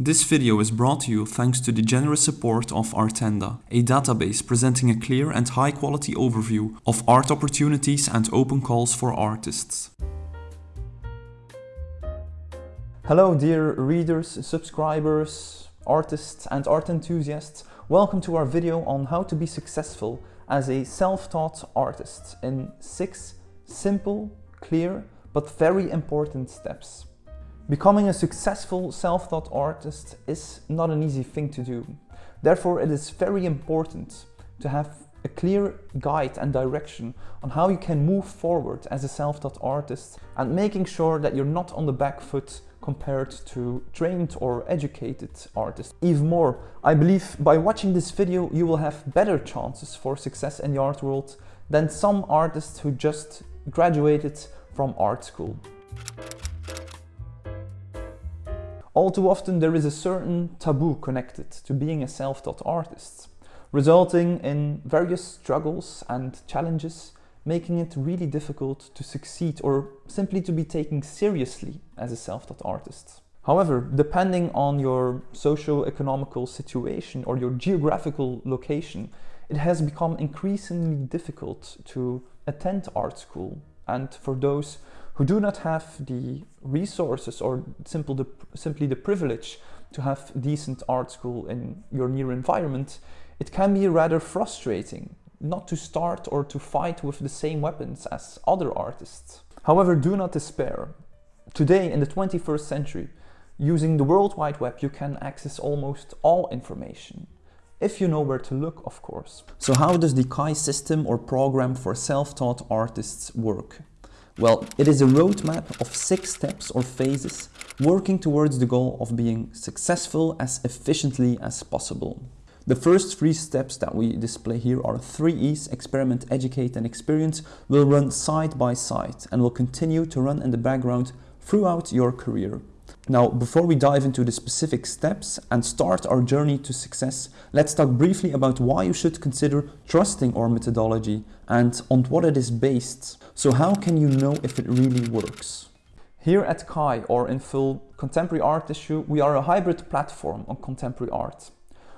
This video is brought to you thanks to the generous support of Artenda, a database presenting a clear and high-quality overview of art opportunities and open calls for artists. Hello dear readers, subscribers, artists and art enthusiasts. Welcome to our video on how to be successful as a self-taught artist in six simple, clear, but very important steps. Becoming a successful self-taught artist is not an easy thing to do. Therefore, it is very important to have a clear guide and direction on how you can move forward as a self-taught artist and making sure that you're not on the back foot compared to trained or educated artists. Even more, I believe by watching this video you will have better chances for success in the art world than some artists who just graduated from art school. All too often there is a certain taboo connected to being a self-taught artist, resulting in various struggles and challenges, making it really difficult to succeed or simply to be taken seriously as a self-taught artist. However, depending on your socio-economical situation or your geographical location, it has become increasingly difficult to attend art school. And for those who do not have the resources or simple the, simply the privilege to have decent art school in your near environment, it can be rather frustrating not to start or to fight with the same weapons as other artists. However, do not despair. Today, in the 21st century, using the World Wide Web, you can access almost all information. If you know where to look, of course. So how does the KAI system or program for self-taught artists work? Well, it is a roadmap of six steps or phases working towards the goal of being successful as efficiently as possible. The first three steps that we display here are three E's, experiment, educate and experience, will run side by side and will continue to run in the background throughout your career. Now, before we dive into the specific steps and start our journey to success, let's talk briefly about why you should consider trusting our methodology and on what it is based. So how can you know if it really works? Here at KAI, or in full Contemporary Art Issue, we are a hybrid platform on contemporary art.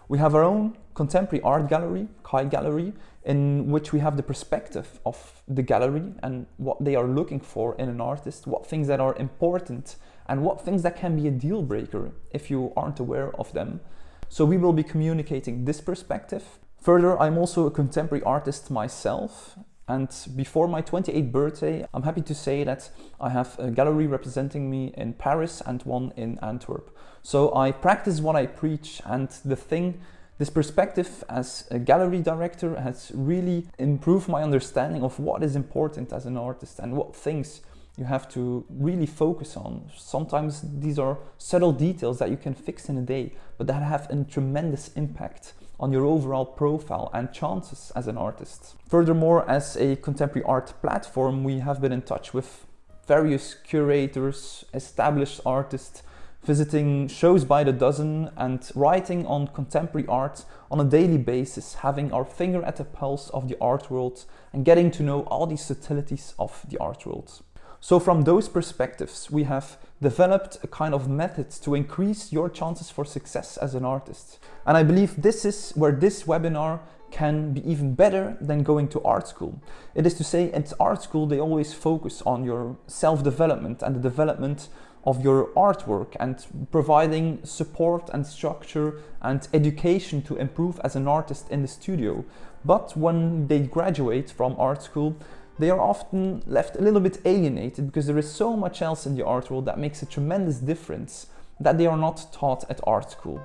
We have our own contemporary art gallery, KAI Gallery, in which we have the perspective of the gallery and what they are looking for in an artist, what things that are important and what things that can be a deal breaker if you aren't aware of them. So we will be communicating this perspective. Further, I'm also a contemporary artist myself. And before my 28th birthday, I'm happy to say that I have a gallery representing me in Paris and one in Antwerp. So I practice what I preach and the thing this perspective as a gallery director has really improved my understanding of what is important as an artist and what things you have to really focus on. Sometimes these are subtle details that you can fix in a day, but that have a tremendous impact on your overall profile and chances as an artist. Furthermore, as a contemporary art platform, we have been in touch with various curators, established artists, visiting shows by the dozen and writing on contemporary art on a daily basis, having our finger at the pulse of the art world and getting to know all the subtleties of the art world. So from those perspectives, we have developed a kind of method to increase your chances for success as an artist. And I believe this is where this webinar can be even better than going to art school. It is to say at art school, they always focus on your self-development and the development of your artwork and providing support and structure and education to improve as an artist in the studio. But when they graduate from art school, they are often left a little bit alienated because there is so much else in the art world that makes a tremendous difference that they are not taught at art school.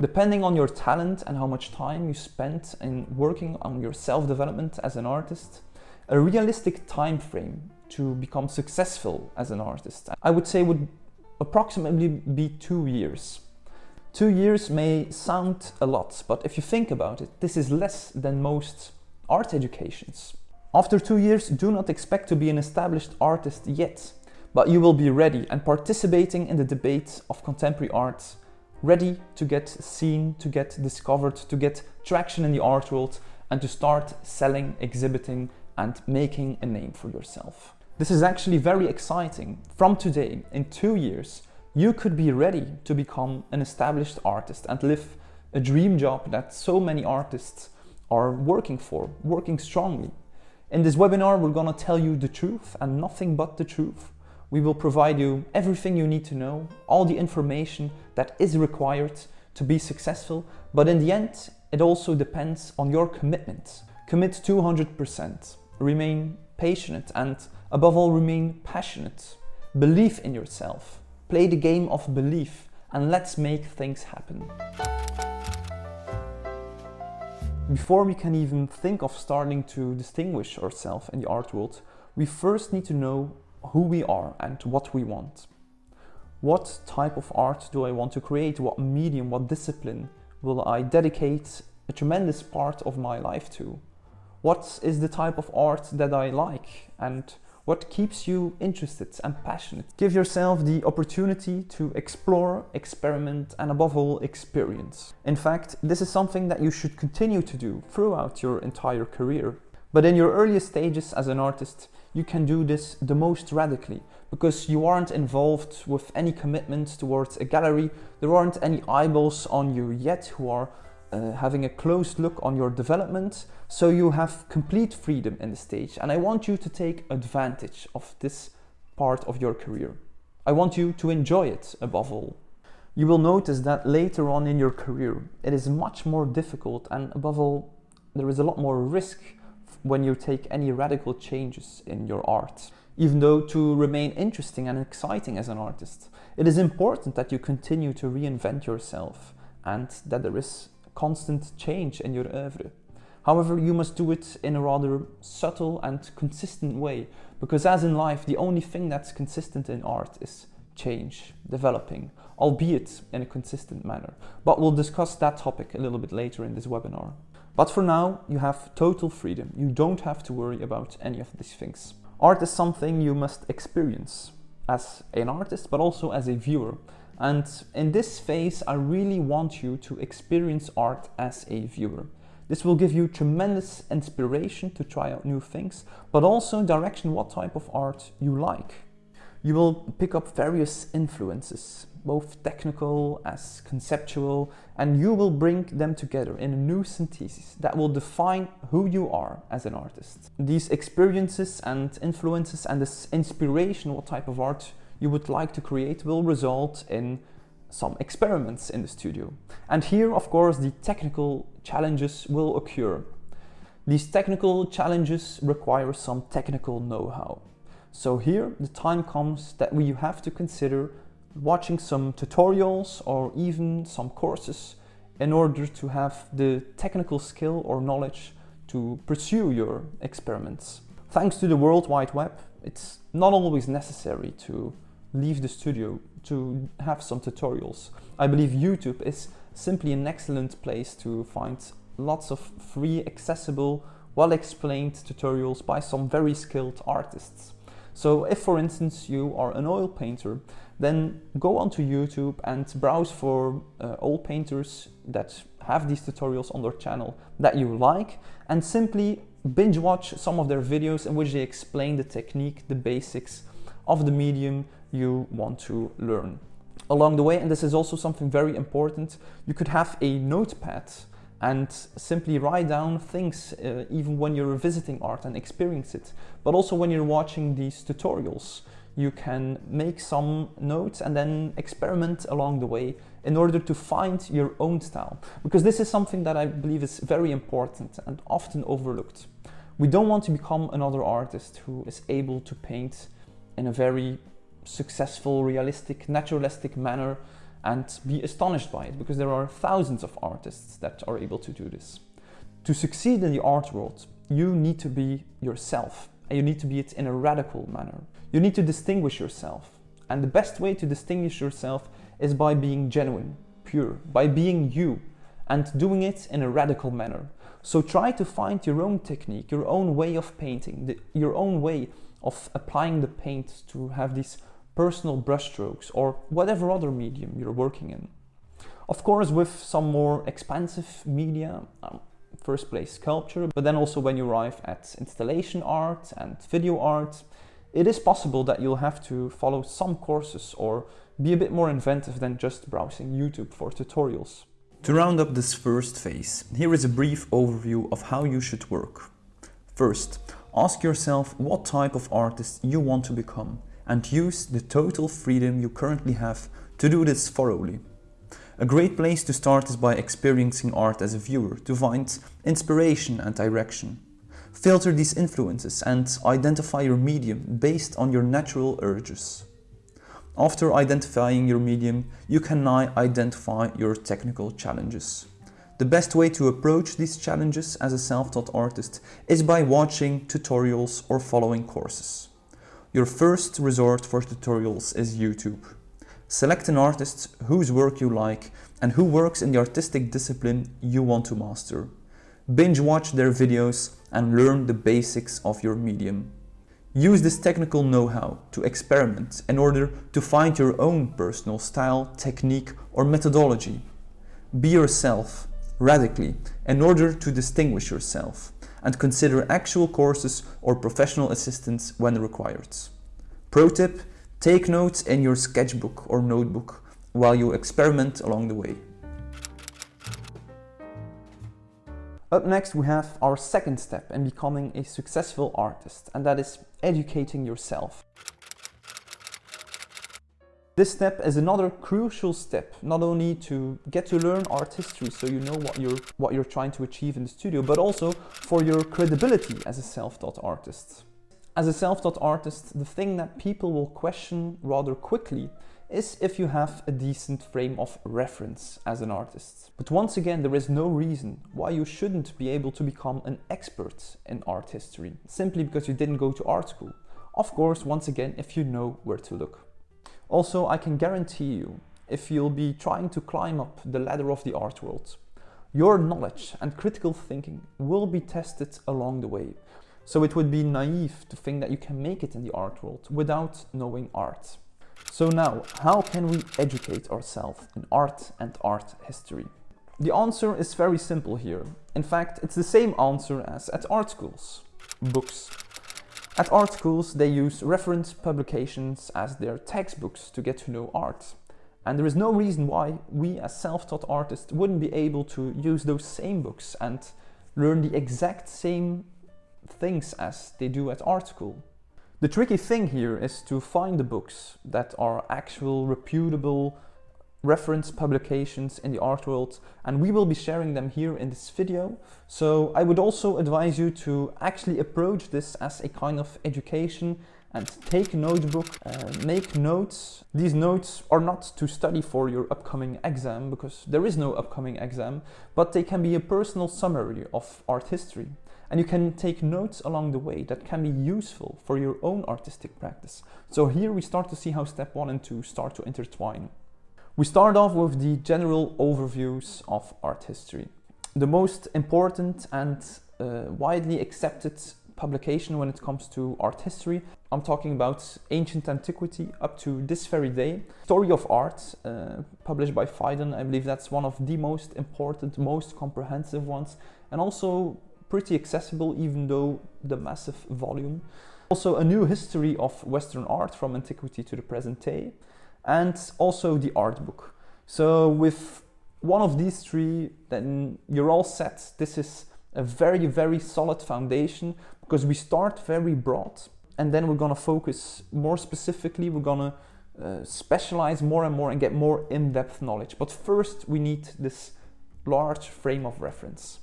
Depending on your talent and how much time you spent in working on your self-development as an artist, a realistic time frame to become successful as an artist, I would say would approximately be two years. Two years may sound a lot, but if you think about it, this is less than most art educations. After two years, do not expect to be an established artist yet, but you will be ready and participating in the debate of contemporary art, ready to get seen, to get discovered, to get traction in the art world, and to start selling, exhibiting, and making a name for yourself. This is actually very exciting. From today, in two years, you could be ready to become an established artist and live a dream job that so many artists are working for, working strongly. In this webinar, we're gonna tell you the truth and nothing but the truth. We will provide you everything you need to know, all the information that is required to be successful, but in the end, it also depends on your commitment. Commit 200%, remain patient and above all remain passionate. Believe in yourself, play the game of belief and let's make things happen. Before we can even think of starting to distinguish ourselves in the art world, we first need to know who we are and what we want. What type of art do I want to create? What medium, what discipline will I dedicate a tremendous part of my life to? What is the type of art that I like and what keeps you interested and passionate? Give yourself the opportunity to explore, experiment and above all experience. In fact, this is something that you should continue to do throughout your entire career. But in your earliest stages as an artist, you can do this the most radically because you aren't involved with any commitment towards a gallery, there aren't any eyeballs on you yet who are uh, having a close look on your development, so you have complete freedom in the stage. And I want you to take advantage of this part of your career. I want you to enjoy it above all. You will notice that later on in your career, it is much more difficult and above all, there is a lot more risk when you take any radical changes in your art. Even though to remain interesting and exciting as an artist, it is important that you continue to reinvent yourself and that there is constant change in your oeuvre. However, you must do it in a rather subtle and consistent way, because as in life, the only thing that's consistent in art is change, developing, albeit in a consistent manner. But we'll discuss that topic a little bit later in this webinar. But for now, you have total freedom. You don't have to worry about any of these things. Art is something you must experience as an artist, but also as a viewer. And in this phase, I really want you to experience art as a viewer. This will give you tremendous inspiration to try out new things, but also direction what type of art you like. You will pick up various influences, both technical as conceptual, and you will bring them together in a new synthesis that will define who you are as an artist. These experiences and influences and this inspiration, what type of art you would like to create will result in some experiments in the studio. And here, of course, the technical challenges will occur. These technical challenges require some technical know-how. So here, the time comes that we have to consider watching some tutorials or even some courses in order to have the technical skill or knowledge to pursue your experiments. Thanks to the World Wide Web, it's not always necessary to leave the studio to have some tutorials. I believe YouTube is simply an excellent place to find lots of free, accessible, well-explained tutorials by some very skilled artists. So if, for instance, you are an oil painter, then go onto YouTube and browse for uh, oil painters that have these tutorials on their channel that you like and simply binge watch some of their videos in which they explain the technique, the basics of the medium you want to learn. Along the way, and this is also something very important, you could have a notepad and simply write down things uh, even when you're visiting art and experience it. But also when you're watching these tutorials, you can make some notes and then experiment along the way in order to find your own style. Because this is something that I believe is very important and often overlooked. We don't want to become another artist who is able to paint in a very successful, realistic, naturalistic manner and be astonished by it because there are thousands of artists that are able to do this. To succeed in the art world, you need to be yourself and you need to be it in a radical manner. You need to distinguish yourself and the best way to distinguish yourself is by being genuine, pure, by being you and doing it in a radical manner. So try to find your own technique, your own way of painting, the, your own way of applying the paint to have these personal brushstrokes or whatever other medium you're working in. Of course, with some more expansive media, um, first place sculpture, but then also when you arrive at installation art and video art, it is possible that you'll have to follow some courses or be a bit more inventive than just browsing YouTube for tutorials. To round up this first phase, here is a brief overview of how you should work. First, ask yourself what type of artist you want to become and use the total freedom you currently have to do this thoroughly. A great place to start is by experiencing art as a viewer to find inspiration and direction. Filter these influences and identify your medium based on your natural urges. After identifying your medium, you can now identify your technical challenges. The best way to approach these challenges as a self-taught artist is by watching tutorials or following courses. Your first resort for tutorials is YouTube. Select an artist whose work you like and who works in the artistic discipline you want to master. Binge watch their videos and learn the basics of your medium. Use this technical know-how to experiment in order to find your own personal style, technique or methodology. Be yourself radically in order to distinguish yourself and consider actual courses or professional assistance when required. Pro tip, take notes in your sketchbook or notebook while you experiment along the way. Up next we have our second step in becoming a successful artist and that is educating yourself. This step is another crucial step, not only to get to learn art history so you know what you're, what you're trying to achieve in the studio, but also for your credibility as a self-taught artist. As a self-taught artist, the thing that people will question rather quickly is if you have a decent frame of reference as an artist. But once again, there is no reason why you shouldn't be able to become an expert in art history, simply because you didn't go to art school. Of course, once again, if you know where to look. Also, I can guarantee you, if you'll be trying to climb up the ladder of the art world, your knowledge and critical thinking will be tested along the way. So it would be naive to think that you can make it in the art world without knowing art. So now, how can we educate ourselves in art and art history? The answer is very simple here. In fact, it's the same answer as at art schools. Books. At art schools, they use reference publications as their textbooks to get to know art. And there is no reason why we as self-taught artists wouldn't be able to use those same books and learn the exact same things as they do at art school. The tricky thing here is to find the books that are actual reputable reference publications in the art world and we will be sharing them here in this video. So I would also advise you to actually approach this as a kind of education and take a notebook, uh, make notes. These notes are not to study for your upcoming exam because there is no upcoming exam, but they can be a personal summary of art history. And you can take notes along the way that can be useful for your own artistic practice. So here we start to see how step one and two start to intertwine. We start off with the general overviews of art history. The most important and uh, widely accepted publication when it comes to art history. I'm talking about ancient antiquity up to this very day. Story of Art, uh, published by Phaidon. I believe that's one of the most important, most comprehensive ones, and also pretty accessible even though the massive volume. Also a new history of Western art from antiquity to the present day and also the art book. So with one of these three, then you're all set. This is a very, very solid foundation because we start very broad and then we're gonna focus more specifically, we're gonna uh, specialize more and more and get more in-depth knowledge. But first we need this large frame of reference.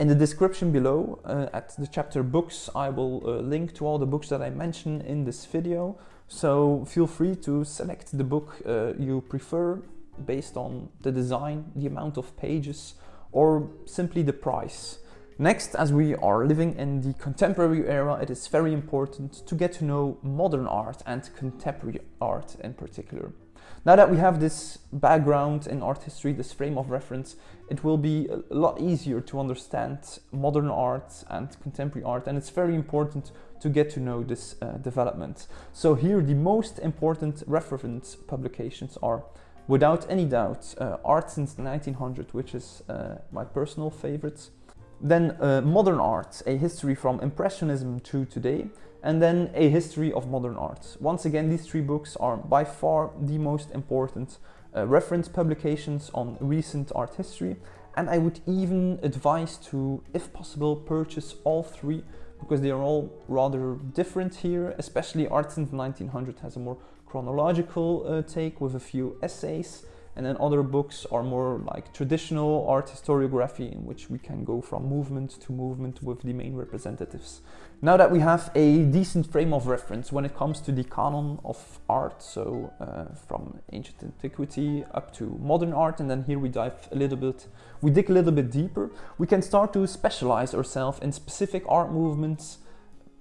In the description below uh, at the chapter books, I will uh, link to all the books that I mentioned in this video. So feel free to select the book uh, you prefer based on the design, the amount of pages, or simply the price. Next, as we are living in the contemporary era, it is very important to get to know modern art and contemporary art in particular. Now that we have this background in art history, this frame of reference, it will be a lot easier to understand modern art and contemporary art and it's very important to get to know this uh, development. So here the most important reference publications are without any doubt uh, Art since 1900 which is uh, my personal favorite. Then uh, Modern Art, a history from Impressionism to today and then A History of Modern Art. Once again, these three books are by far the most important uh, reference publications on recent art history and I would even advise to, if possible, purchase all three because they are all rather different here, especially Art since 1900 has a more chronological uh, take with a few essays and then other books are more like traditional art historiography in which we can go from movement to movement with the main representatives. Now that we have a decent frame of reference when it comes to the canon of art, so uh, from ancient antiquity up to modern art, and then here we dive a little bit, we dig a little bit deeper, we can start to specialize ourselves in specific art movements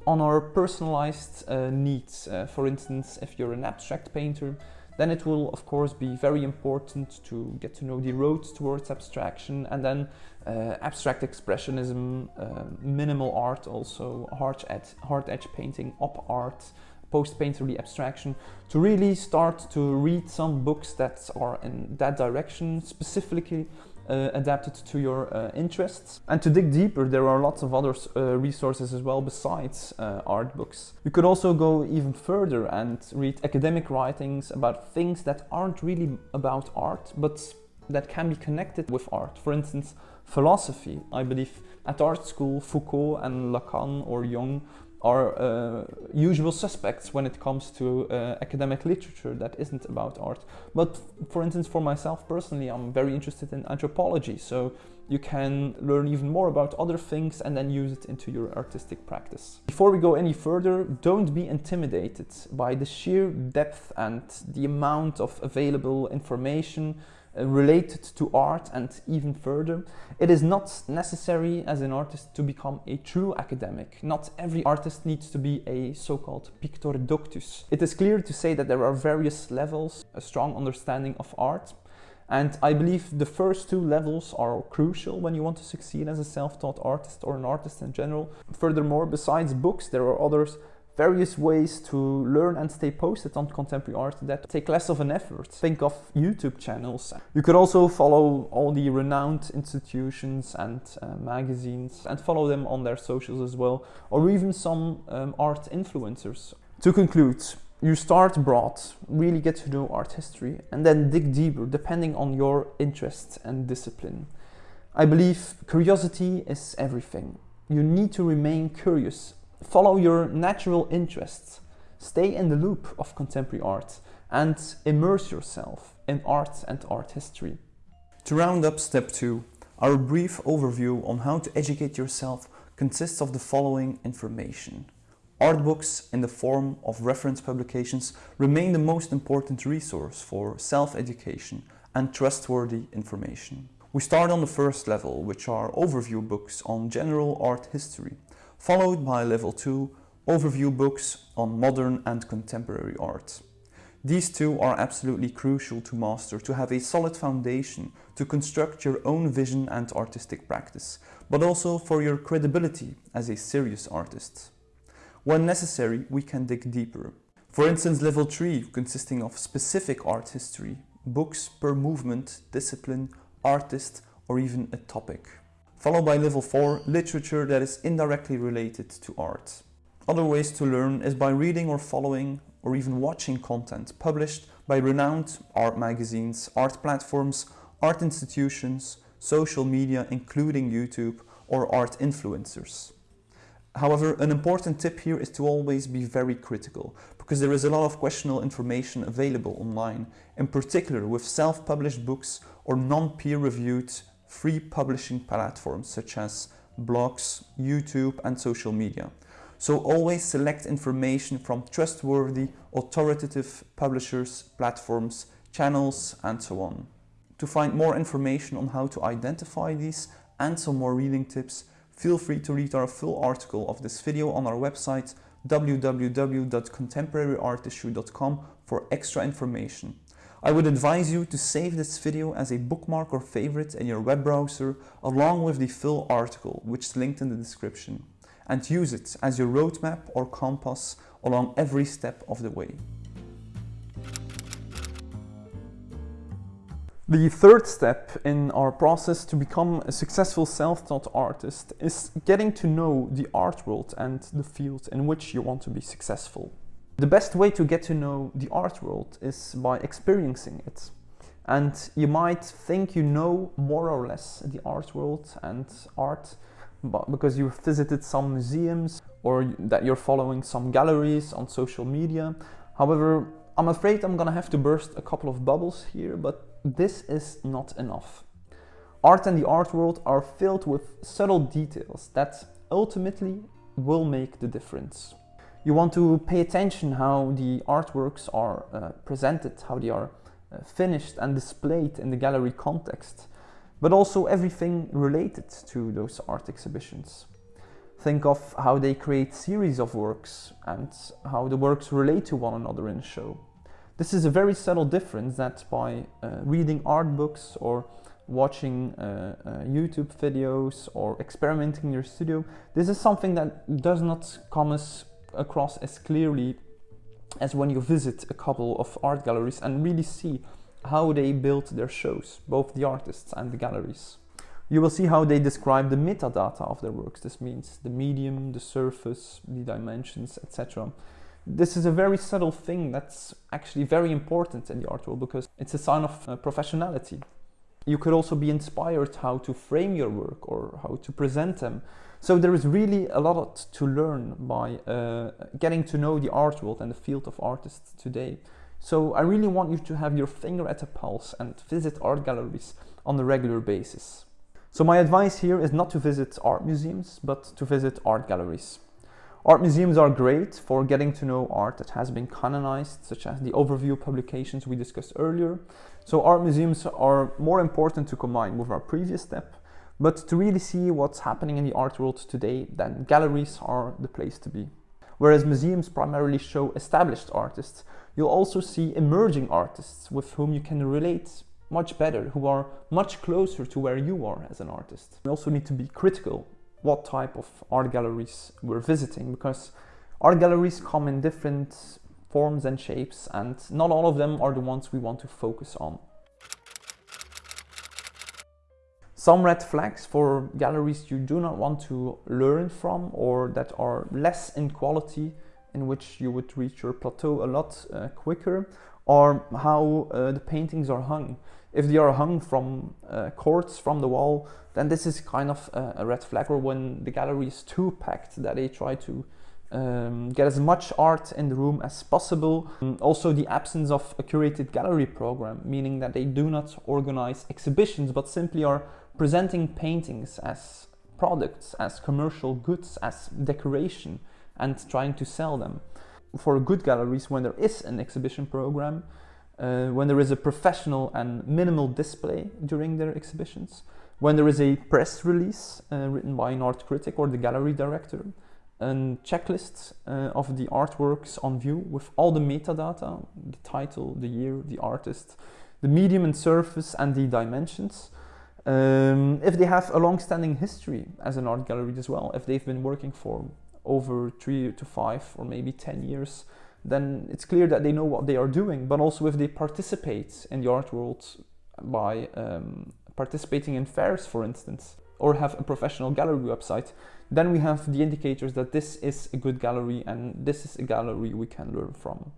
on our personalized uh, needs. Uh, for instance, if you're an abstract painter, then it will of course be very important to get to know the roads towards abstraction and then uh, abstract expressionism, uh, minimal art also, hard edge, hard edge painting, op art, post-painterly abstraction, to really start to read some books that are in that direction, specifically uh, adapted to your uh, interests. And to dig deeper, there are lots of other uh, resources as well besides uh, art books. You could also go even further and read academic writings about things that aren't really about art, but that can be connected with art. For instance, philosophy. I believe at art school, Foucault and Lacan or Jung are uh, usual suspects when it comes to uh, academic literature that isn't about art. But for instance, for myself personally, I'm very interested in anthropology, so you can learn even more about other things and then use it into your artistic practice. Before we go any further, don't be intimidated by the sheer depth and the amount of available information Uh, related to art and even further. It is not necessary as an artist to become a true academic. Not every artist needs to be a so-called pictor doctus. It is clear to say that there are various levels, a strong understanding of art, and I believe the first two levels are crucial when you want to succeed as a self-taught artist or an artist in general. Furthermore, besides books, there are others various ways to learn and stay posted on contemporary art that take less of an effort. Think of YouTube channels. You could also follow all the renowned institutions and uh, magazines and follow them on their socials as well, or even some um, art influencers. To conclude, you start broad, really get to know art history, and then dig deeper depending on your interest and discipline. I believe curiosity is everything. You need to remain curious follow your natural interests, stay in the loop of contemporary art, and immerse yourself in art and art history. To round up step two, our brief overview on how to educate yourself consists of the following information. Art books in the form of reference publications remain the most important resource for self-education and trustworthy information. We start on the first level, which are overview books on general art history, followed by level 2 overview books on modern and contemporary art. These two are absolutely crucial to master to have a solid foundation to construct your own vision and artistic practice, but also for your credibility as a serious artist. When necessary, we can dig deeper. For instance, level 3 consisting of specific art history, books per movement, discipline, artist or even a topic followed by level 4, literature that is indirectly related to art. Other ways to learn is by reading or following or even watching content published by renowned art magazines, art platforms, art institutions, social media including YouTube or art influencers. However, an important tip here is to always be very critical because there is a lot of questionable information available online, in particular with self-published books or non-peer-reviewed free publishing platforms such as blogs, YouTube and social media. So always select information from trustworthy, authoritative publishers, platforms, channels and so on. To find more information on how to identify these and some more reading tips, feel free to read our full article of this video on our website www.contemporaryartissue.com for extra information. I would advise you to save this video as a bookmark or favorite in your web browser along with the full article which is linked in the description and use it as your roadmap or compass along every step of the way. The third step in our process to become a successful self-taught artist is getting to know the art world and the field in which you want to be successful. The best way to get to know the art world is by experiencing it. And you might think you know more or less the art world and art but because you've visited some museums or that you're following some galleries on social media. However, I'm afraid I'm gonna have to burst a couple of bubbles here, but this is not enough. Art and the art world are filled with subtle details that ultimately will make the difference. You want to pay attention how the artworks are uh, presented, how they are uh, finished and displayed in the gallery context, but also everything related to those art exhibitions. Think of how they create series of works and how the works relate to one another in a show. This is a very subtle difference that by uh, reading art books or watching uh, uh, YouTube videos or experimenting in your studio, this is something that does not come as, across as clearly as when you visit a couple of art galleries and really see how they build their shows, both the artists and the galleries. You will see how they describe the metadata of their works. This means the medium, the surface, the dimensions, etc. This is a very subtle thing that's actually very important in the art world because it's a sign of uh, professionality. You could also be inspired how to frame your work or how to present them. So there is really a lot to learn by uh, getting to know the art world and the field of artists today. So I really want you to have your finger at the pulse and visit art galleries on a regular basis. So my advice here is not to visit art museums, but to visit art galleries. Art museums are great for getting to know art that has been canonized, such as the overview publications we discussed earlier. So art museums are more important to combine with our previous step, but to really see what's happening in the art world today, then galleries are the place to be. Whereas museums primarily show established artists, you'll also see emerging artists with whom you can relate much better, who are much closer to where you are as an artist. We also need to be critical what type of art galleries we're visiting because art galleries come in different forms and shapes and not all of them are the ones we want to focus on. Some red flags for galleries you do not want to learn from or that are less in quality in which you would reach your plateau a lot uh, quicker or how uh, the paintings are hung. If they are hung from uh, cords from the wall, then this is kind of a, a, red flag. Or when the gallery is too packed, that they try to um, get as much art in the room as possible. And also the absence of a curated gallery program, meaning that they do not organize exhibitions, but simply are presenting paintings as products, as commercial goods, as decoration, and trying to sell them for good galleries when there is an exhibition program, uh, when there is a professional and minimal display during their exhibitions, when there is a press release uh, written by an art critic or the gallery director, a checklist uh, of the artworks on view with all the metadata, the title, the year, the artist, the medium and surface and the dimensions. Um, if they have a long-standing history as an art gallery as well, if they've been working for over three to five or maybe 10 years, then it's clear that they know what they are doing. But also if they participate in the art world by um, participating in fairs, for instance, or have a professional gallery website, then we have the indicators that this is a good gallery and this is a gallery we can learn from.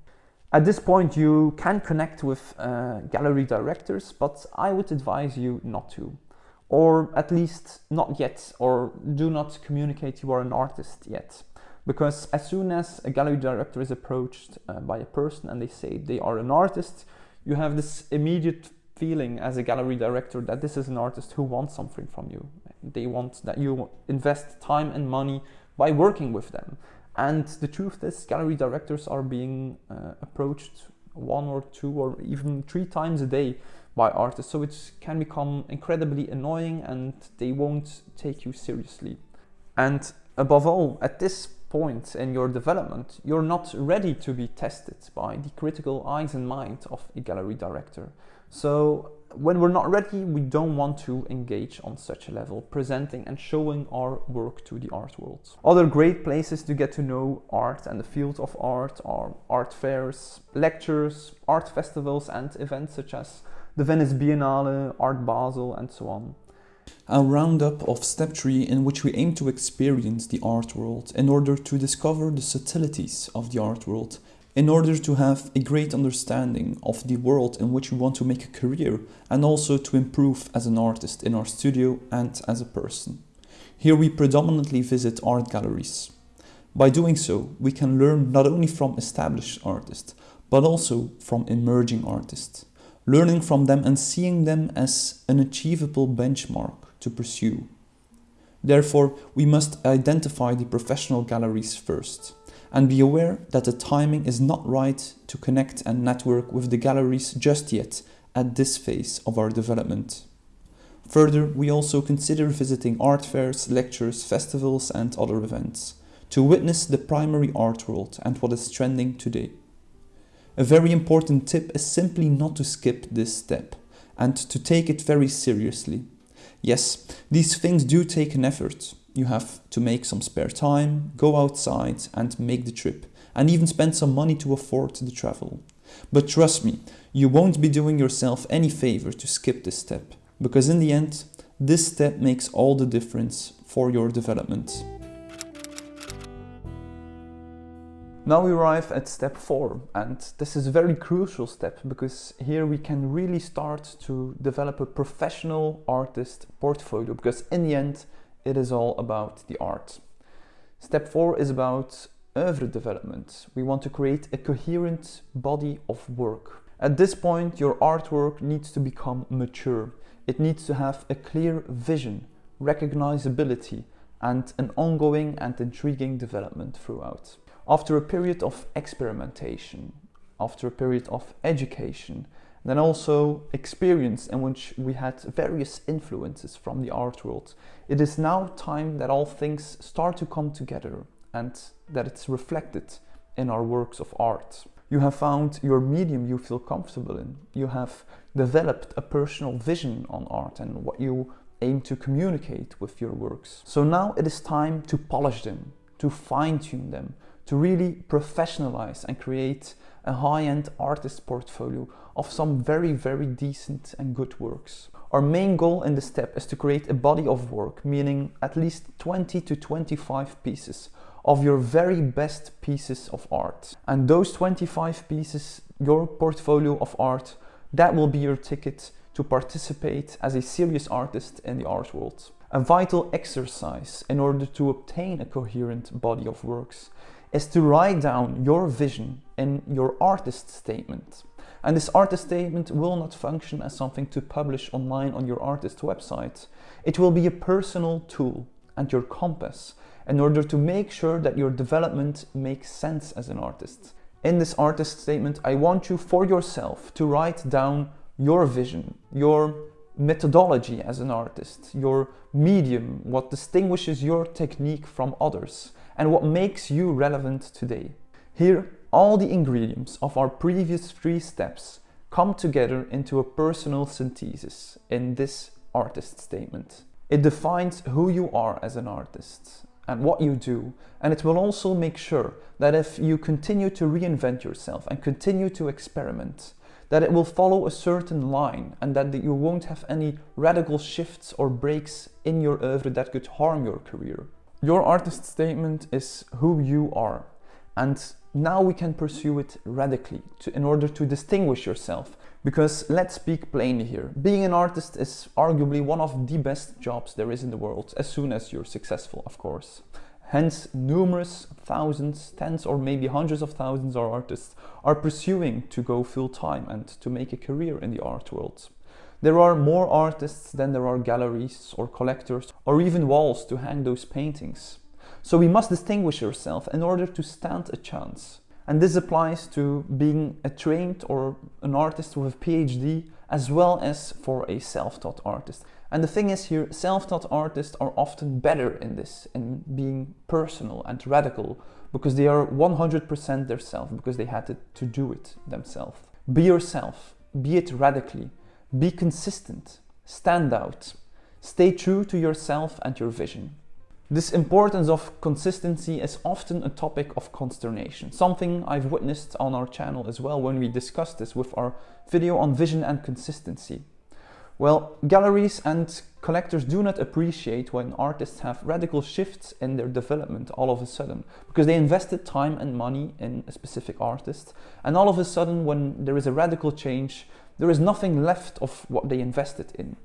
At this point, you can connect with uh, gallery directors, but I would advise you not to or at least not yet, or do not communicate you are an artist yet. Because as soon as a gallery director is approached uh, by a person and they say they are an artist, you have this immediate feeling as a gallery director that this is an artist who wants something from you. They want that you invest time and money by working with them. And the truth is, gallery directors are being uh, approached one or two or even three times a day by artists. So it can become incredibly annoying and they won't take you seriously. And above all, at this point in your development, you're not ready to be tested by the critical eyes and mind of a gallery director. So when we're not ready, we don't want to engage on such a level, presenting and showing our work to the art world. Other great places to get to know art and the field of art are art fairs, lectures, art festivals and events such as the Venice Biennale, Art Basel and so on. A roundup of step 3 in which we aim to experience the art world in order to discover the subtleties of the art world in order to have a great understanding of the world in which we want to make a career and also to improve as an artist in our studio and as a person. Here we predominantly visit art galleries. By doing so, we can learn not only from established artists, but also from emerging artists, learning from them and seeing them as an achievable benchmark to pursue. Therefore, we must identify the professional galleries first and be aware that the timing is not right to connect and network with the galleries just yet at this phase of our development. Further, we also consider visiting art fairs, lectures, festivals and other events to witness the primary art world and what is trending today. A very important tip is simply not to skip this step and to take it very seriously. Yes, these things do take an effort, you have to make some spare time, go outside and make the trip, and even spend some money to afford the travel. But trust me, you won't be doing yourself any favor to skip this step, because in the end, this step makes all the difference for your development. Now we arrive at step four, and this is a very crucial step because here we can really start to develop a professional artist portfolio because in the end, it is all about the art. Step four is about oeuvre development. We want to create a coherent body of work. At this point, your artwork needs to become mature. It needs to have a clear vision, recognizability, and an ongoing and intriguing development throughout. After a period of experimentation, after a period of education, then also experience in which we had various influences from the art world. It is now time that all things start to come together and that it's reflected in our works of art. You have found your medium you feel comfortable in. You have developed a personal vision on art and what you aim to communicate with your works. So now it is time to polish them, to fine tune them, to really professionalize and create a high-end artist portfolio of some very, very decent and good works. Our main goal in this step is to create a body of work, meaning at least 20 to 25 pieces of your very best pieces of art. And those 25 pieces, your portfolio of art, that will be your ticket to participate as a serious artist in the art world. A vital exercise in order to obtain a coherent body of works is to write down your vision in your artist statement. And this artist statement will not function as something to publish online on your artist website. It will be a personal tool and your compass in order to make sure that your development makes sense as an artist. In this artist statement, I want you for yourself to write down your vision, your methodology as an artist, your medium, what distinguishes your technique from others, and what makes you relevant today. Here, all the ingredients of our previous three steps come together into a personal synthesis in this artist statement. It defines who you are as an artist and what you do, and it will also make sure that if you continue to reinvent yourself and continue to experiment, that it will follow a certain line and that you won't have any radical shifts or breaks in your oeuvre that could harm your career. Your artist statement is who you are and now we can pursue it radically to, in order to distinguish yourself because let's speak plainly here. Being an artist is arguably one of the best jobs there is in the world as soon as you're successful of course. Hence, numerous thousands, tens or maybe hundreds of thousands of artists are pursuing to go full time and to make a career in the art world. There are more artists than there are galleries or collectors or even walls to hang those paintings. So we must distinguish ourselves in order to stand a chance. And this applies to being a trained or an artist with a PhD as well as for a self-taught artist. And the thing is here, self-taught artists are often better in this, in being personal and radical, because they are 100% themselves, because they had to, to do it themselves. Be yourself, be it radically, Be consistent, stand out, stay true to yourself and your vision. This importance of consistency is often a topic of consternation, something I've witnessed on our channel as well when we discussed this with our video on vision and consistency. Well, galleries and collectors do not appreciate when artists have radical shifts in their development all of a sudden because they invested time and money in a specific artist and all of a sudden when there is a radical change there is nothing left of what they invested in.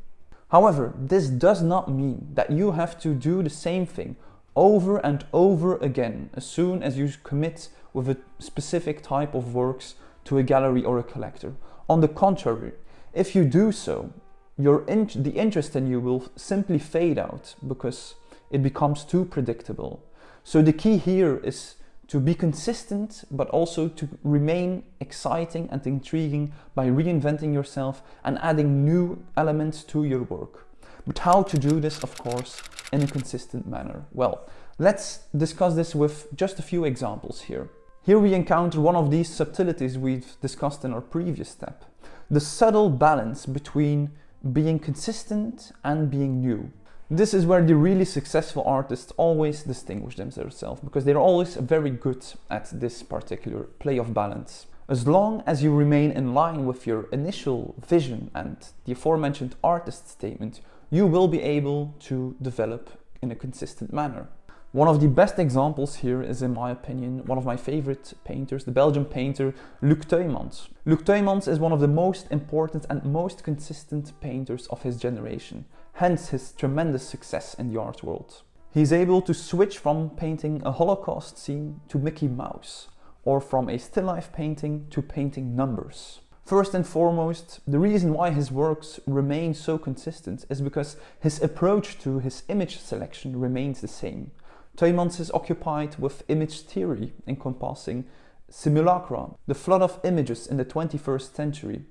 However, this does not mean that you have to do the same thing over and over again as soon as you commit with a specific type of works to a gallery or a collector. On the contrary, if you do so, your in the interest in you will simply fade out because it becomes too predictable. So the key here is to be consistent, but also to remain exciting and intriguing by reinventing yourself and adding new elements to your work. But how to do this, of course, in a consistent manner? Well, let's discuss this with just a few examples here. Here we encounter one of these subtleties we've discussed in our previous step. The subtle balance between being consistent and being new. This is where the really successful artists always distinguish themselves because they're always very good at this particular play of balance. As long as you remain in line with your initial vision and the aforementioned artist statement, you will be able to develop in a consistent manner. One of the best examples here is, in my opinion, one of my favorite painters, the Belgian painter Luc Tuymans. Luc Tuymans is one of the most important and most consistent painters of his generation, hence his tremendous success in the art world. He's able to switch from painting a Holocaust scene to Mickey Mouse, or from a still life painting to painting numbers. First and foremost, the reason why his works remain so consistent is because his approach to his image selection remains the same. Tuymans is occupied with image theory encompassing simulacra, the flood of images in the 21st century,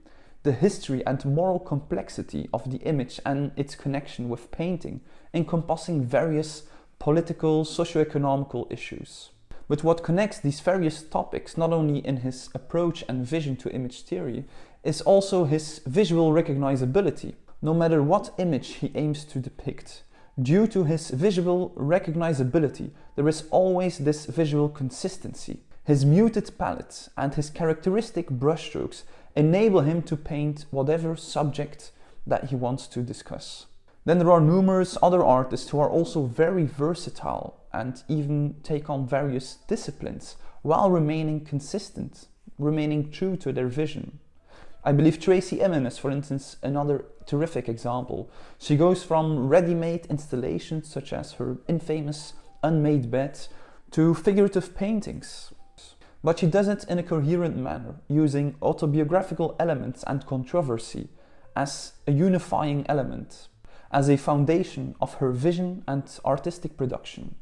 the history and moral complexity of the image and its connection with painting, encompassing various political, socio-economical issues. But what connects these various topics, not only in his approach and vision to image theory, is also his visual recognizability, no matter what image he aims to depict. Due to his visual recognizability, there is always this visual consistency. His muted palette and his characteristic brushstrokes enable him to paint whatever subject that he wants to discuss. Then there are numerous other artists who are also very versatile and even take on various disciplines while remaining consistent, remaining true to their vision. I believe Tracey Emin is, for instance, another terrific example. She goes from ready-made installations such as her infamous unmade bed to figurative paintings. But she does it in a coherent manner, using autobiographical elements and controversy as a unifying element, as a foundation of her vision and artistic production.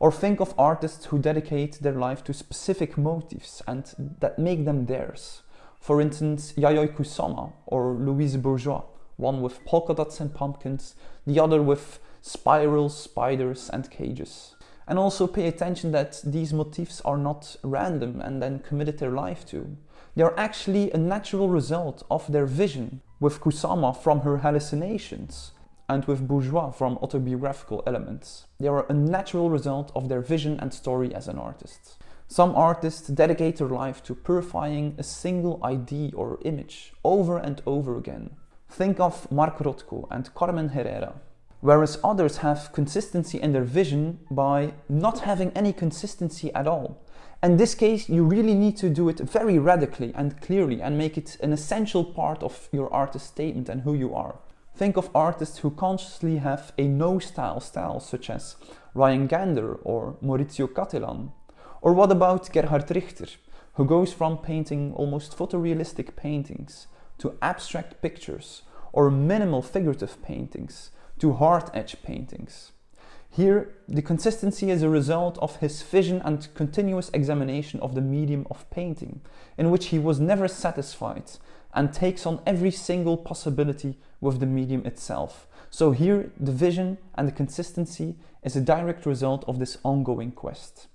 Or think of artists who dedicate their life to specific motifs and that make them theirs, for instance, Yayoi Kusama or Louise Bourgeois, one with polka dots and pumpkins, the other with spirals, spiders and cages. And also pay attention that these motifs are not random and then committed their life to. They are actually a natural result of their vision, with Kusama from her hallucinations, and with Bourgeois from autobiographical elements. They are a natural result of their vision and story as an artist. Some artists dedicate their life to purifying a single idea or image over and over again. Think of Mark Rothko and Carmen Herrera. Whereas others have consistency in their vision by not having any consistency at all. In this case, you really need to do it very radically and clearly and make it an essential part of your artist statement and who you are. Think of artists who consciously have a no-style style such as Ryan Gander or Maurizio Cattelan or what about Gerhard Richter, who goes from painting almost photorealistic paintings to abstract pictures or minimal figurative paintings to hard edge paintings. Here, the consistency is a result of his vision and continuous examination of the medium of painting, in which he was never satisfied and takes on every single possibility with the medium itself. So here, the vision and the consistency is a direct result of this ongoing quest.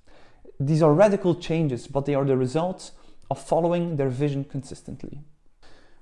These are radical changes, but they are the result of following their vision consistently.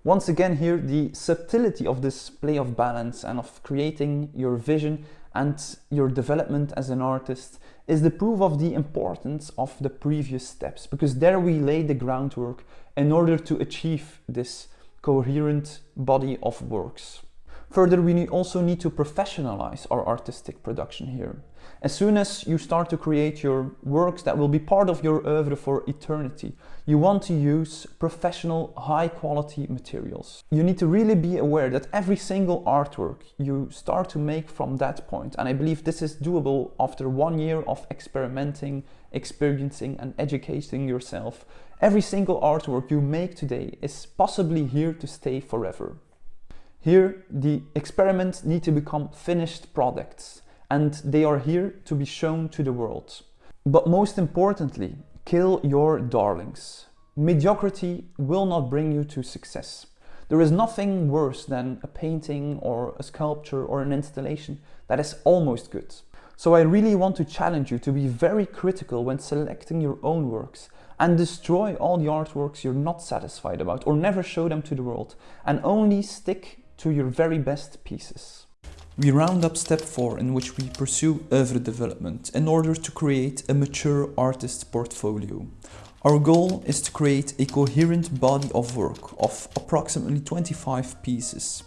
Once again here, the subtlety of this play of balance and of creating your vision and your development as an artist is the proof of the importance of the previous steps because there we lay the groundwork in order to achieve this coherent body of works. Further, we also need to professionalize our artistic production here. As soon as you start to create your works that will be part of your oeuvre for eternity, you want to use professional, high quality materials. You need to really be aware that every single artwork you start to make from that point, and I believe this is doable after one year of experimenting, experiencing and educating yourself, every single artwork you make today is possibly here to stay forever. Here, the experiments need to become finished products and they are here to be shown to the world. But most importantly, kill your darlings. Mediocrity will not bring you to success. There is nothing worse than a painting or a sculpture or an installation that is almost good. So I really want to challenge you to be very critical when selecting your own works and destroy all the artworks you're not satisfied about or never show them to the world and only stick to your very best pieces. We round up step 4 in which we pursue oeuvre development in order to create a mature artist portfolio. Our goal is to create a coherent body of work of approximately 25 pieces.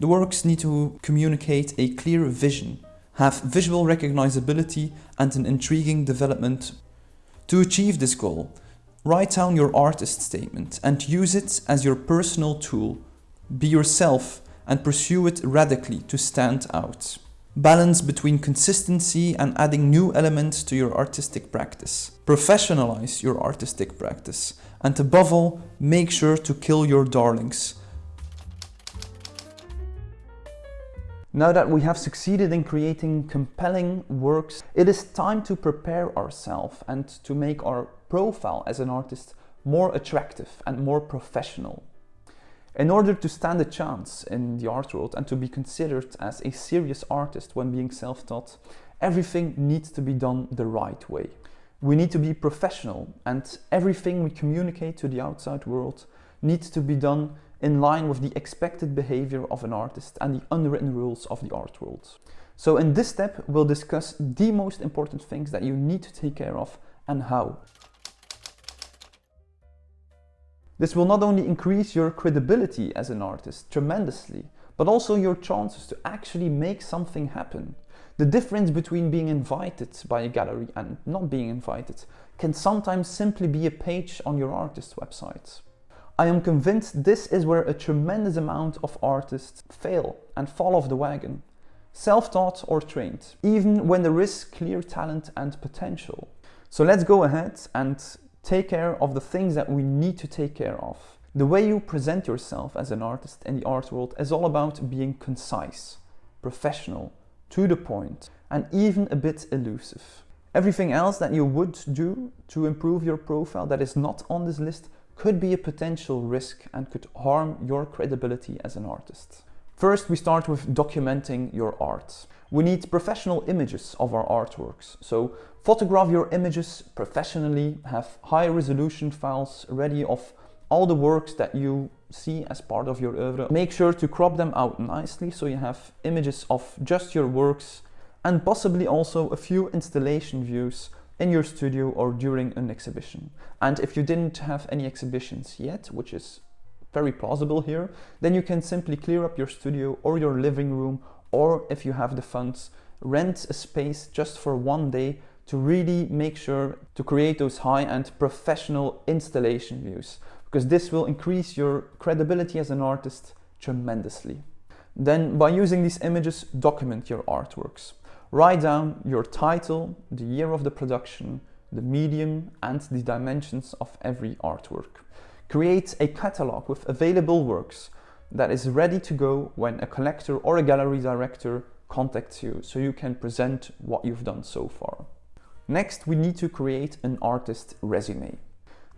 The works need to communicate a clear vision, have visual recognizability and an intriguing development. To achieve this goal, write down your artist statement and use it as your personal tool. Be yourself and pursue it radically to stand out. Balance between consistency and adding new elements to your artistic practice. Professionalize your artistic practice. And above all, make sure to kill your darlings. Now that we have succeeded in creating compelling works, it is time to prepare ourselves and to make our profile as an artist more attractive and more professional. In order to stand a chance in the art world and to be considered as a serious artist when being self-taught, everything needs to be done the right way. We need to be professional and everything we communicate to the outside world needs to be done in line with the expected behavior of an artist and the unwritten rules of the art world. So in this step, we'll discuss the most important things that you need to take care of and how. This will not only increase your credibility as an artist tremendously, but also your chances to actually make something happen. The difference between being invited by a gallery and not being invited can sometimes simply be a page on your artist's website. I am convinced this is where a tremendous amount of artists fail and fall off the wagon. Self-taught or trained, even when there is clear talent and potential. So let's go ahead and take care of the things that we need to take care of. The way you present yourself as an artist in the art world is all about being concise, professional, to the point, and even a bit elusive. Everything else that you would do to improve your profile that is not on this list could be a potential risk and could harm your credibility as an artist. First, we start with documenting your art. We need professional images of our artworks. So photograph your images professionally, have high resolution files ready of all the works that you see as part of your oeuvre. Make sure to crop them out nicely so you have images of just your works and possibly also a few installation views in your studio or during an exhibition. And if you didn't have any exhibitions yet, which is very plausible here, then you can simply clear up your studio or your living room or if you have the funds, rent a space just for one day to really make sure to create those high-end professional installation views because this will increase your credibility as an artist tremendously. Then by using these images, document your artworks. Write down your title, the year of the production, the medium and the dimensions of every artwork. Create a catalog with available works that is ready to go when a collector or a gallery director contacts you so you can present what you've done so far. Next, we need to create an artist resume.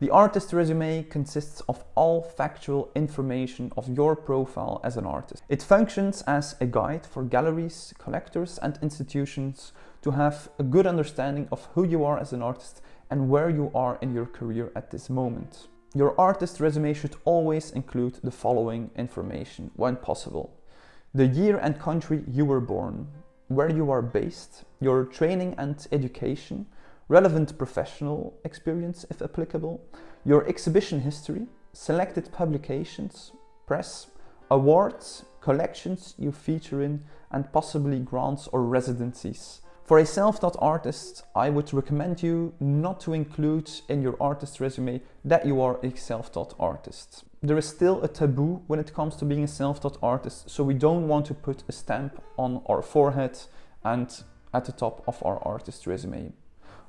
The artist resume consists of all factual information of your profile as an artist. It functions as a guide for galleries, collectors and institutions to have a good understanding of who you are as an artist and where you are in your career at this moment. Your artist resume should always include the following information when possible. The year and country you were born, where you are based, your training and education, relevant professional experience if applicable, your exhibition history, selected publications, press, awards, collections you feature in, and possibly grants or residencies. For a self-taught artist, I would recommend you not to include in your artist resume that you are a self-taught artist. There is still a taboo when it comes to being a self-taught artist, so we don't want to put a stamp on our forehead and at the top of our artist resume.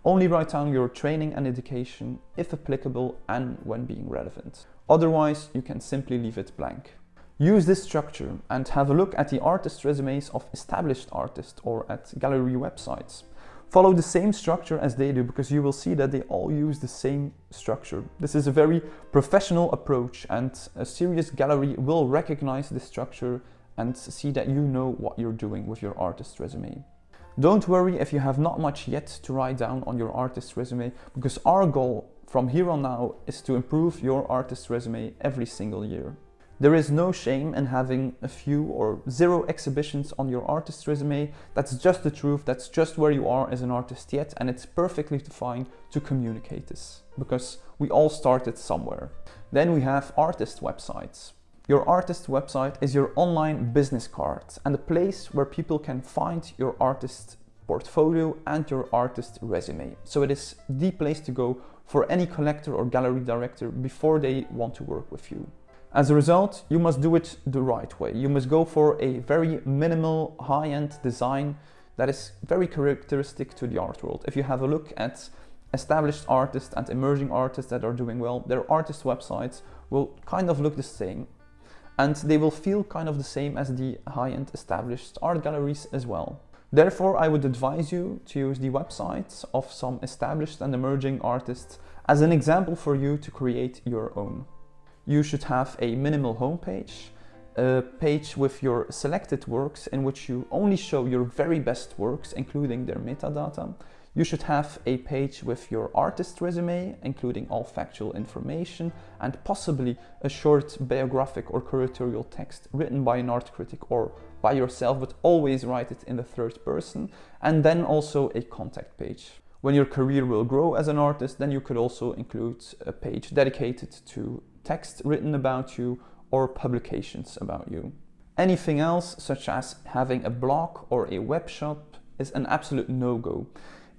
Only write down your training and education, if applicable and when being relevant. Otherwise, you can simply leave it blank. Use this structure and have a look at the artist resumes of established artists or at gallery websites. Follow the same structure as they do because you will see that they all use the same structure. This is a very professional approach and a serious gallery will recognize this structure and see that you know what you're doing with your artist resume. Don't worry if you have not much yet to write down on your artist resume because our goal from here on now is to improve your artist resume every single year. There is no shame in having a few or zero exhibitions on your artist resume. That's just the truth. That's just where you are as an artist yet. And it's perfectly fine to communicate this because we all started somewhere. Then we have artist websites. Your artist website is your online business card and a place where people can find your artist portfolio and your artist resume. So it is the place to go for any collector or gallery director before they want to work with you. As a result, you must do it the right way. You must go for a very minimal high-end design that is very characteristic to the art world. If you have a look at established artists and emerging artists that are doing well, their artist websites will kind of look the same and they will feel kind of the same as the high-end established art galleries as well. Therefore, I would advise you to use the websites of some established and emerging artists as an example for you to create your own. You should have a minimal homepage, a page with your selected works in which you only show your very best works, including their metadata. You should have a page with your artist resume, including all factual information, and possibly a short biographic or curatorial text written by an art critic or by yourself, but always write it in the third person, and then also a contact page. When your career will grow as an artist, then you could also include a page dedicated to text written about you or publications about you. Anything else, such as having a blog or a web shop, is an absolute no-go.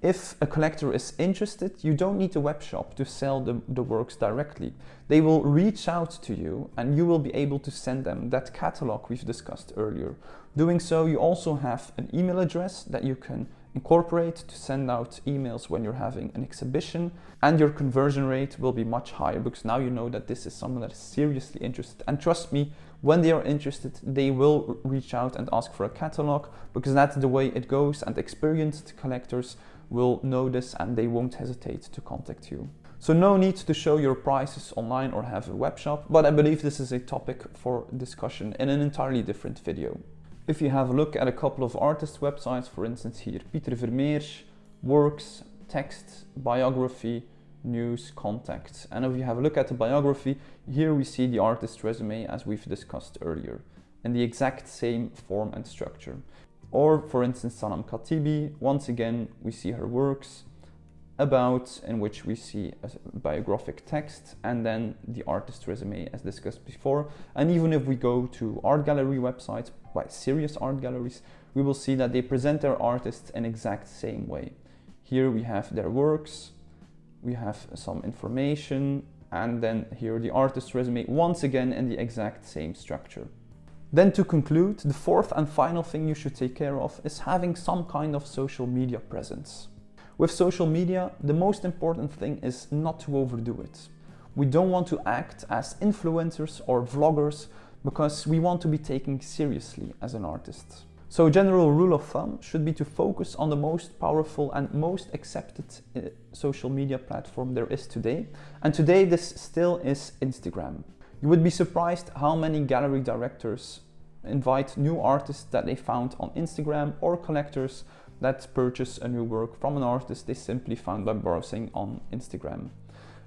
If a collector is interested, you don't need a web shop to sell the, the works directly. They will reach out to you and you will be able to send them that catalog we've discussed earlier. Doing so, you also have an email address that you can incorporate to send out emails when you're having an exhibition and your conversion rate will be much higher because now you know that this is someone that is seriously interested and trust me when they are interested they will reach out and ask for a catalog because that's the way it goes and experienced collectors will know this and they won't hesitate to contact you. So no need to show your prices online or have a web shop, but I believe this is a topic for discussion in an entirely different video. If you have a look at a couple of artist websites, for instance here, Pieter Vermeersch, works, text, biography, news, contacts. And if you have a look at the biography, here we see the artist resume as we've discussed earlier in the exact same form and structure. Or for instance, Sanam Khatibi, once again, we see her works, about in which we see a biographic text and then the artist resume as discussed before. And even if we go to art gallery websites by serious art galleries, we will see that they present their artists in exact same way. Here we have their works, we have some information, and then here the artist resume once again in the exact same structure. Then to conclude, the fourth and final thing you should take care of is having some kind of social media presence. With social media, the most important thing is not to overdo it. We don't want to act as influencers or vloggers because we want to be taken seriously as an artist. So a general rule of thumb should be to focus on the most powerful and most accepted uh, social media platform there is today. And today this still is Instagram. You would be surprised how many gallery directors invite new artists that they found on Instagram or collectors that purchase a new work from an artist they simply found by browsing on Instagram.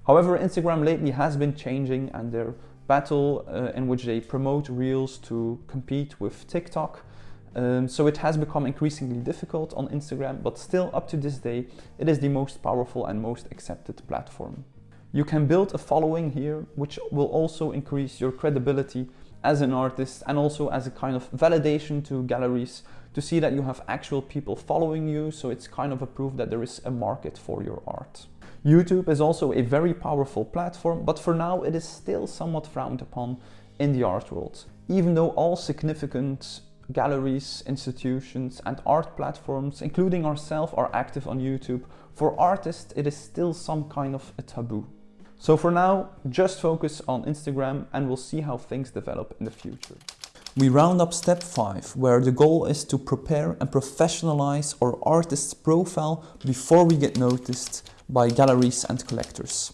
However, Instagram lately has been changing and their battle uh, in which they promote Reels to compete with TikTok. Um, so it has become increasingly difficult on Instagram, but still up to this day, it is the most powerful and most accepted platform. You can build a following here, which will also increase your credibility as an artist and also as a kind of validation to galleries to see that you have actual people following you. So it's kind of a proof that there is a market for your art. YouTube is also a very powerful platform, but for now it is still somewhat frowned upon in the art world. Even though all significant galleries, institutions and art platforms, including ourselves, are active on YouTube, for artists it is still some kind of a taboo. So for now, just focus on Instagram and we'll see how things develop in the future. We round up step 5, where the goal is to prepare and professionalize our artist's profile before we get noticed by galleries and collectors.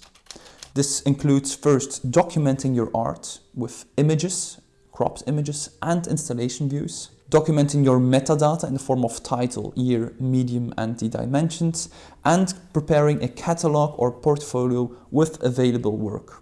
This includes first documenting your art with images, cropped images and installation views, documenting your metadata in the form of title, year, medium and the dimensions, and preparing a catalog or portfolio with available work.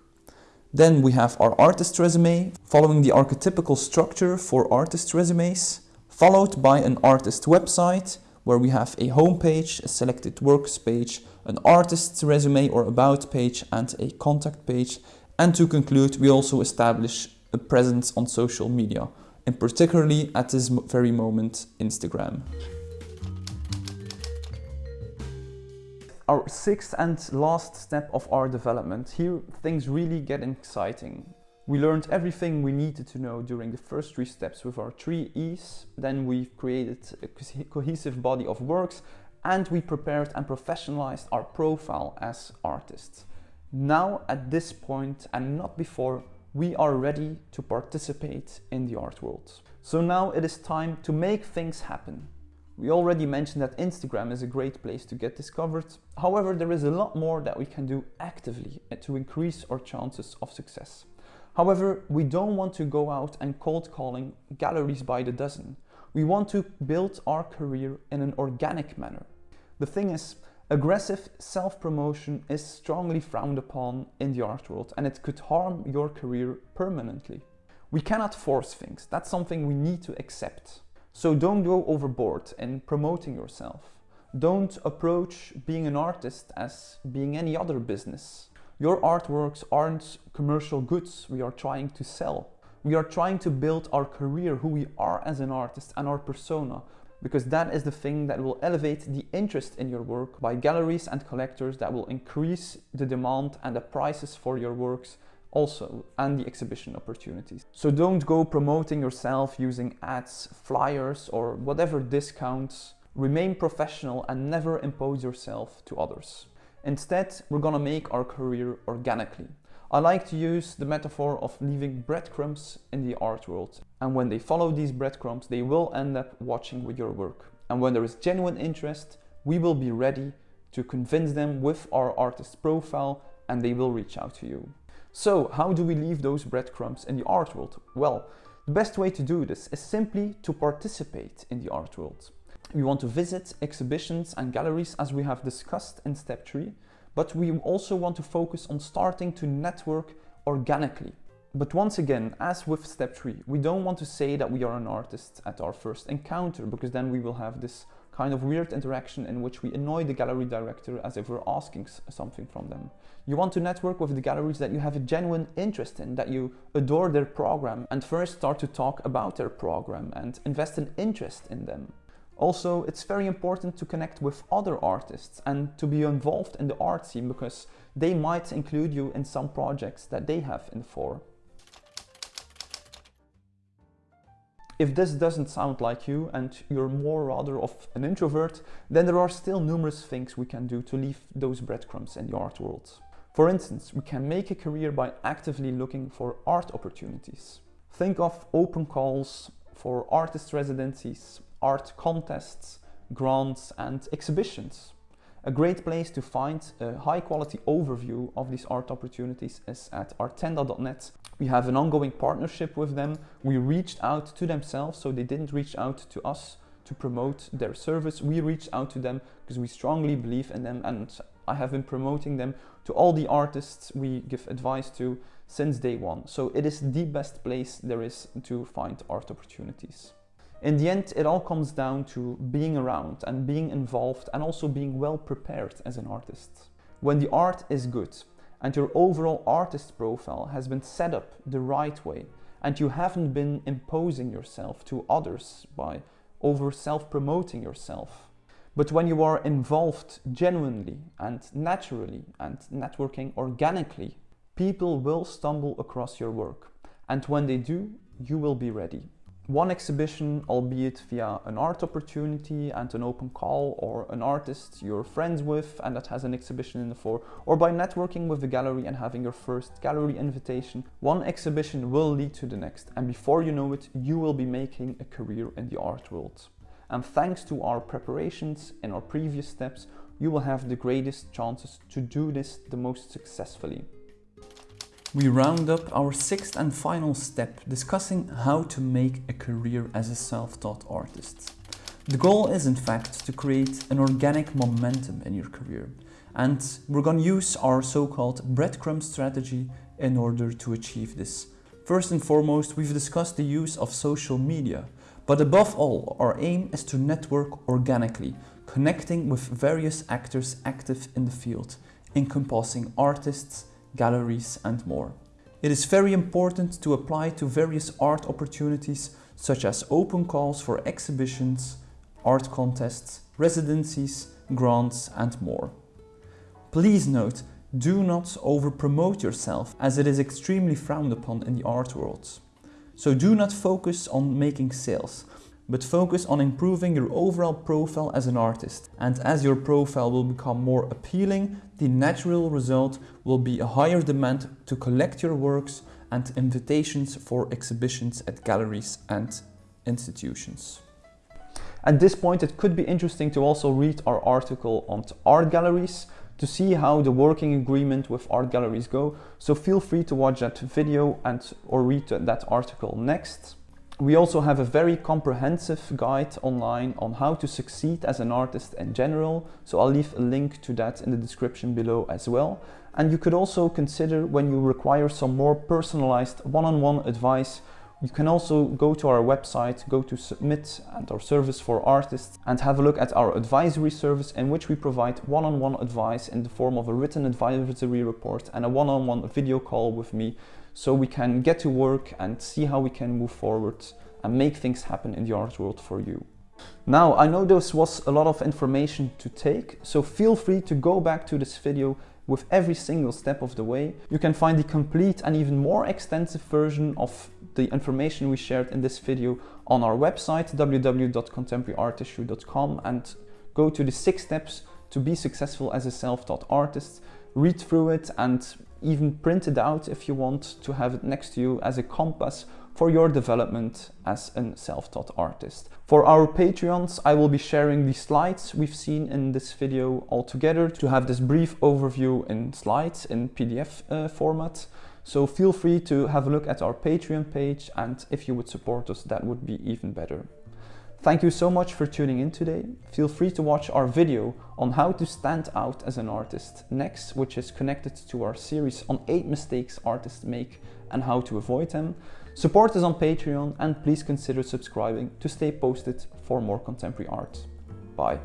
Then we have our artist resume, following the archetypical structure for artist resumes, followed by an artist website, where we have a homepage, a selected works page, an artist's resume or about page and a contact page. And to conclude, we also establish a presence on social media, and particularly at this very moment, Instagram. Our sixth and last step of our development, here things really get exciting. We learned everything we needed to know during the first three steps with our three E's. Then we created a cohesive body of works and we prepared and professionalized our profile as artists. Now at this point and not before, we are ready to participate in the art world. So now it is time to make things happen. We already mentioned that Instagram is a great place to get discovered. However, there is a lot more that we can do actively to increase our chances of success. However, we don't want to go out and cold calling galleries by the dozen. We want to build our career in an organic manner. The thing is, aggressive self-promotion is strongly frowned upon in the art world and it could harm your career permanently. We cannot force things, that's something we need to accept. So don't go overboard in promoting yourself. Don't approach being an artist as being any other business. Your artworks aren't commercial goods we are trying to sell. We are trying to build our career, who we are as an artist and our persona, because that is the thing that will elevate the interest in your work by galleries and collectors that will increase the demand and the prices for your works also and the exhibition opportunities. So don't go promoting yourself using ads, flyers or whatever discounts. Remain professional and never impose yourself to others. Instead, we're gonna make our career organically. I like to use the metaphor of leaving breadcrumbs in the art world. And when they follow these breadcrumbs, they will end up watching with your work. And when there is genuine interest, we will be ready to convince them with our artist profile and they will reach out to you. So how do we leave those breadcrumbs in the art world? Well, the best way to do this is simply to participate in the art world. We want to visit exhibitions and galleries as we have discussed in step 3, but we also want to focus on starting to network organically. But once again, as with step 3, we don't want to say that we are an artist at our first encounter because then we will have this kind of weird interaction in which we annoy the gallery director as if we're asking something from them. You want to network with the galleries that you have a genuine interest in, that you adore their program and first start to talk about their program and invest an interest in them. Also, it's very important to connect with other artists and to be involved in the art scene because they might include you in some projects that they have in for. If this doesn't sound like you and you're more rather of an introvert, then there are still numerous things we can do to leave those breadcrumbs in the art world. For instance, we can make a career by actively looking for art opportunities. Think of open calls for artist residencies, art contests, grants and exhibitions. A great place to find a high quality overview of these art opportunities is at artenda.net. We have an ongoing partnership with them. We reached out to themselves, so they didn't reach out to us to promote their service. We reached out to them because we strongly believe in them and I have been promoting them to all the artists we give advice to since day one. So it is the best place there is to find art opportunities. In the end, it all comes down to being around and being involved and also being well prepared as an artist. When the art is good and your overall artist profile has been set up the right way and you haven't been imposing yourself to others by over self-promoting yourself, but when you are involved genuinely and naturally and networking organically, people will stumble across your work. And when they do, you will be ready one exhibition, albeit via an art opportunity and an open call, or an artist you're friends with and that has an exhibition in the floor, or by networking with the gallery and having your first gallery invitation, one exhibition will lead to the next, and before you know it, you will be making a career in the art world. And thanks to our preparations and our previous steps, you will have the greatest chances to do this the most successfully. We round up our sixth and final step discussing how to make a career as a self-taught artist. The goal is in fact to create an organic momentum in your career and we're going to use our so-called breadcrumb strategy in order to achieve this. First and foremost, we've discussed the use of social media, but above all, our aim is to network organically, connecting with various actors active in the field, encompassing artists, galleries and more. It is very important to apply to various art opportunities such as open calls for exhibitions, art contests, residencies, grants and more. Please note, do not over-promote yourself as it is extremely frowned upon in the art world. So do not focus on making sales, but focus on improving your overall profile as an artist. And as your profile will become more appealing, the natural result will be a higher demand to collect your works and invitations for exhibitions at galleries and institutions. At this point, it could be interesting to also read our article on art galleries to see how the working agreement with art galleries go. So feel free to watch that video and or read that article next. We also have a very comprehensive guide online on how to succeed as an artist in general, so I'll leave a link to that in the description below as well. And you could also consider when you require some more personalized one-on-one -on -one advice, you can also go to our website, go to submit and our service for artists and have a look at our advisory service in which we provide one-on-one -on -one advice in the form of a written advisory report and a one-on-one -on -one video call with me so we can get to work and see how we can move forward and make things happen in the art world for you. Now, I know this was a lot of information to take, so feel free to go back to this video with every single step of the way. You can find the complete and even more extensive version of the information we shared in this video on our website www.contemporaryartissue.com and go to the six steps to be successful as a self-taught artist. Read through it and even print it out if you want to have it next to you as a compass for your development as a self-taught artist. For our Patreons, I will be sharing the slides we've seen in this video all together to have this brief overview in slides in PDF uh, format. So feel free to have a look at our Patreon page and if you would support us, that would be even better. Thank you so much for tuning in today. Feel free to watch our video on how to stand out as an artist next, which is connected to our series on 8 mistakes artists make and how to avoid them. Support us on Patreon and please consider subscribing to stay posted for more contemporary art. Bye.